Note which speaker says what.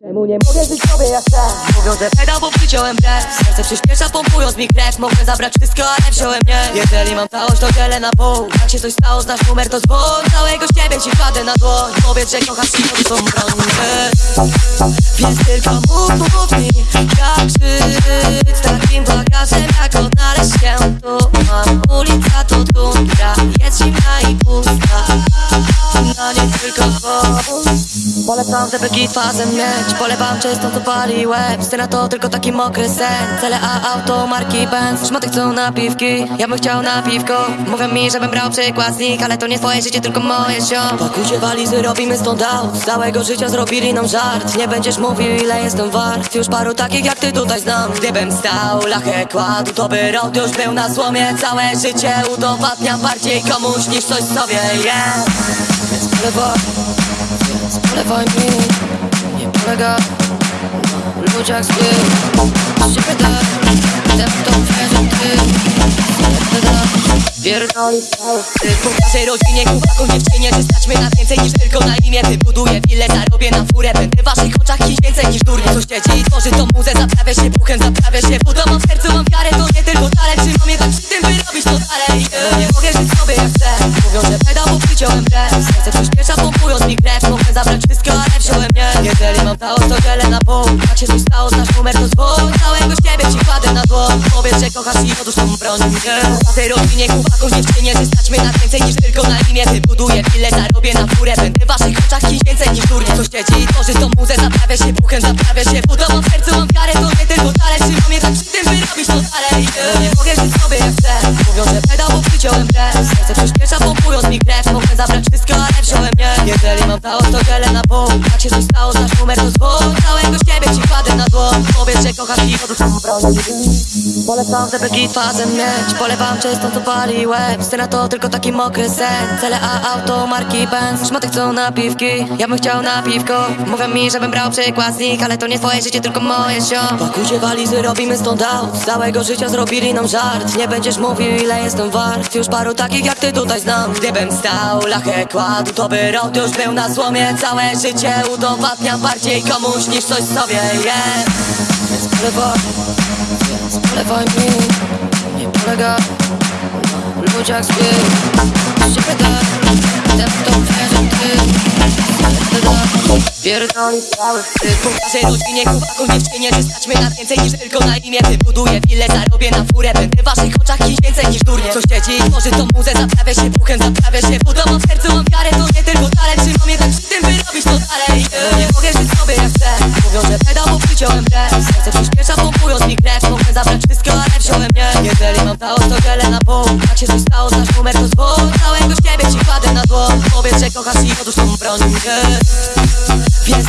Speaker 1: Czemu nie mogę żyć sobie jak chcę? Mówią, że pedał, bo przyciąłem brew Serce przyspiesza, pompując mi krew. Mogę zabrać wszystko, ale wziąłem nie. Jeżeli mam całość, to dzielę na pół. Jak się coś stało, znasz numer, to dzwoń. Całego z ciebie ci kładę na dłoń. Powiedz, że kochasz i to są broni Więc tylko mów, mów mi Jak żyć Polecam, żeby git fazem mieć. Polewam czystą, co pali łeb. Scena to tylko taki mokry sen. Cele A, auto, marki Benz. Szmaty chcą napiwki, ja bym chciał na piwko. Mówią mi, żebym brał przykład z nich Ale to nie twoje życie, tylko moje ziom Pakujcie walizy, robimy stąd out. Z całego życia zrobili nam żart. Nie będziesz mówił, ile jestem wart. Już paru takich jak ty tutaj znam. Gdybym stał, lachę kładł To by rok już był na złomie. Całe życie udowadniam bardziej komuś niż coś sobie yeah. Więc więc polewaj mi Nie polega na ludziach złych. Z ciebie tak, chcę w to wierzyć ty Pierdoli cały wstyd Po naszej rodzinie, chłopakom, dziewczynie Czy stać mnie na więcej niż tylko na imię. Wybuduję willę, zarobię na furę. Będę w waszych oczach kimś więcej niż durnie. Co siedzi i tworzy tą muzę Zaprawia się puchem, zaprawia się wodą Mam w sercu, mam wiarę, to nie Serce przyspiesza, pompując mi krew Mogę zabrać wszystko, ale wziąłem nie. Jeżeli mam całość, to dzielę na pół. Jak się coś stało, znasz numer, to dzwoń. Całego z ciebie ci kładę na dłoń Powiedz, że kochasz i otóż tą broń. Nie, na tej rodzinie, chłopakom, dziewczynie Czy stać mnie na więcej niż tylko na imię Wybuduję willę, zarobię na furę. Będę w waszych oczach kimś więcej niż durnie. Co siedzi i tworzy tą muzę Zaprawia się puchem, zaprawia się wodą Mam w sercu, mam zabrać wszystko, ale wziąłem nie. Jeżeli mam całość, to dzielę na pół Jak się coś stało, znasz numer, to dzwoń Powiedz, że kochasz i odrzuć tą broń Polecam, żeby git fazem mieć. Polewam czystą, co pali łeb. Scena to tylko taki mokry sen. Cele A, auto, marki Benz. Szmaty chcą napiwki, ja bym chciał na piwko. Mówią mi, żebym brał przykład z nich Ale to nie twoje życie, tylko moje ziom Pakujcie walizy, robimy stąd out. Z całego życia zrobili nam żart. Nie będziesz mówił, ile jestem wart. Już paru takich jak ty tutaj znam. Gdybym stał, lachę kładł To by rok już był na złomie. Całe życie udowadniam bardziej komuś niż coś sobie yeah. Więc polewaj więc polewaj mi. Nie polega na ludziach Z ciebie tak, chcę w to wierzyć ty. Pierdoli cały wstyd. Po naszej rodzinie, chłopakom, dziewczynie Czy stać mnie na więcej niż tylko na imię. Wybuduję willę, zarobię na furę. Będę w waszych oczach kimś więcej niż durnie. Co siedzi i tworzy tą muzę Zaprawia się puchem, zaprawia się wodą w sercu, mam wiarę, to nie przyciąłem brew Serce przyspiesza, pompując mi krew Mogę zabrać wszystko, ale wziąłem nie. Jeżeli mam całość, to dzielę na pół. Jak się coś stało, znasz numer, to dzwoń. Całego z ciebie ci kładę na dłoń Powiedz, że kochasz i odłóż tą broń. Nie. Więc